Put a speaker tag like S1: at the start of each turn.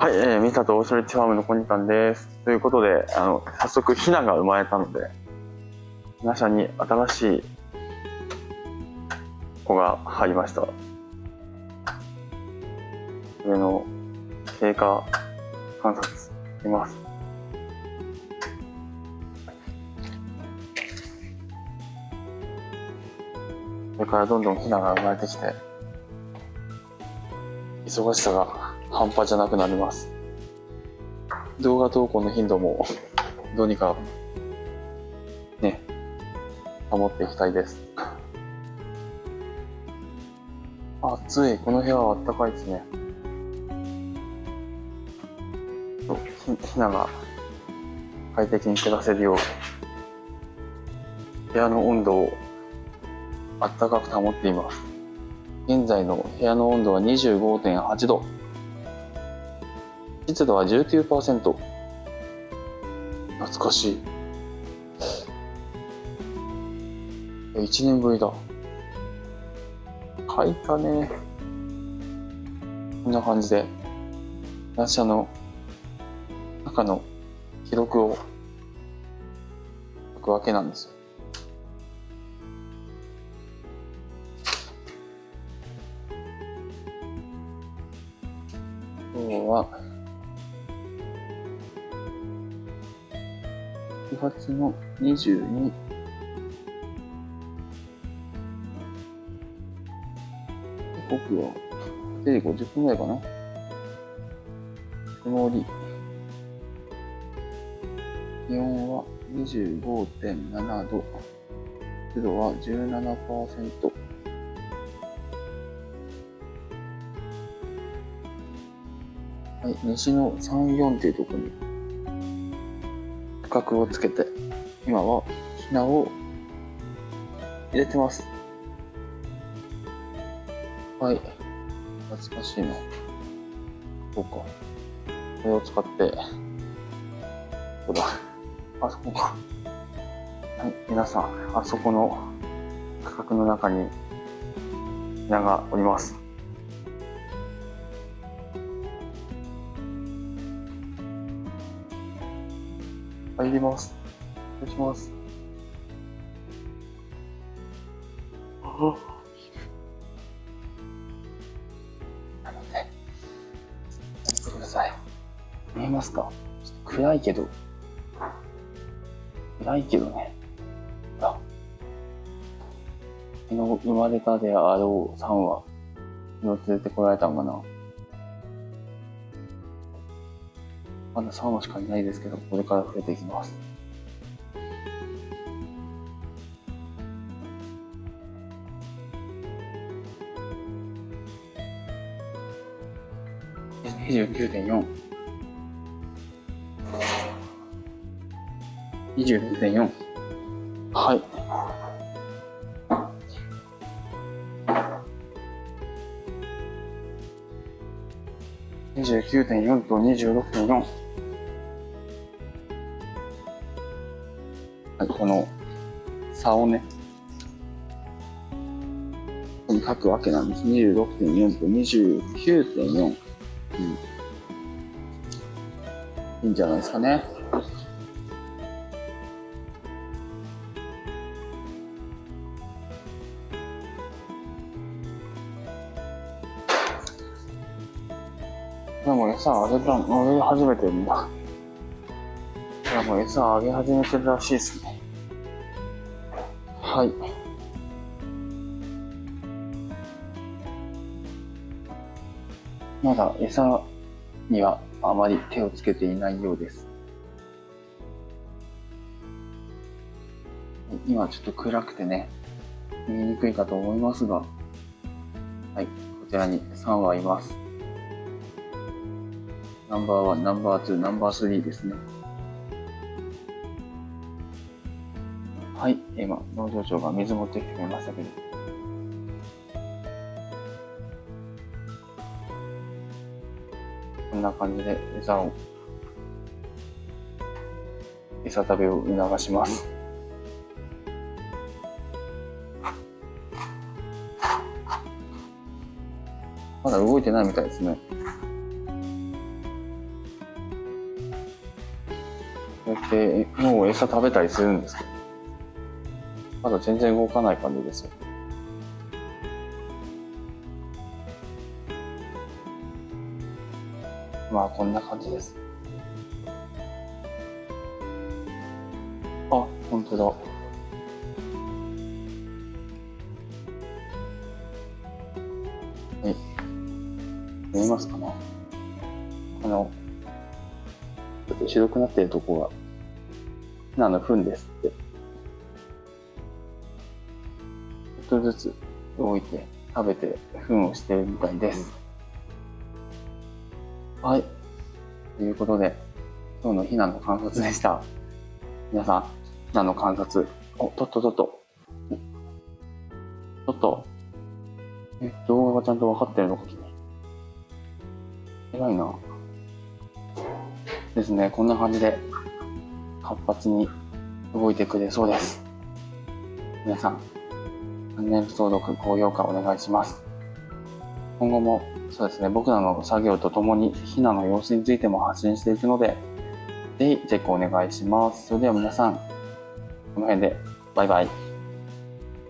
S1: はい、えー、ミサとオーシャルティファームのコニタンです。ということで、あの、早速ヒナが生まれたので、皆さんに新しい子が入りました。上の経過観察します。これからどんどんヒナが生まれてきて、忙しさが半端じゃなくなります。動画投稿の頻度もどうにかね、保っていきたいです。暑い。この部屋はあったかいですね。ひひなが快適に暮らせるよう、部屋の温度をあったかく保っています。現在の部屋の温度は25.8度。湿度は19%。懐かしい。1年ぶりだ。書いたね。こんな感じで、乱車の中の記録を書くわけなんですよ。今日は9月の22時刻は8時50分ぐらいかな。曇り。気温は25.7度湿度は17%はい、西の3、4っていうところに角をつけて、今はひなを入れてます。はい。懐かしいな。そうか。これを使って、そうだ。あそこか。はい、皆さん、あそこの価格の中に、ひながおります。入ります。失礼します。あなので、見てください。見えますか？暗いけど、暗いけどね。あ、昨日生まれたであろうさんは、昨日連れてこられたんかな？まだ3話しかいないですけど、これから増えていきます。29.4 26.4はい。29.4と26.4この差をね、ここに書くわけなんです。26.4と29.4。うん。いいんじゃないですかね。でも餌あげたの、あげ始めてるんだ。いやも餌あげ始めてるらしいですね。はい。まだ餌にはあまり手をつけていないようです。今ちょっと暗くてね、見えにくいかと思いますが、はい、こちらに3羽います。ナンバー1、ナンバー2、ナンバー3ですね。はい、今、農場長が水持ってきてくれましたけど。こんな感じで餌を、餌食べを促します。まだ動いてないみたいですね。こうやってもう餌食べたりするんですけど、まだ全然動かない感じですよ。まあこんな感じです。あ、本当だ。はい。見えますかねあの、ちょっと白くなってるとこが、ヒナの糞ですって。とずつ動いて食べて糞をしてるみたいです。はい。ということで、今日のヒナの観察でした。皆さん、ヒナの観察、お、とっととっと。ちょっと、え、動画がちゃんと分かってるのか君。偉いな。ですね、こんな感じで活発に動いてくれそうです。皆さん、チャンネル登録、高評価お願いします。今後もそうですね、僕らの作業とともにひなの様子についても発信していくので、ぜひチェックお願いします。それでは皆さん、この辺でバイバイ。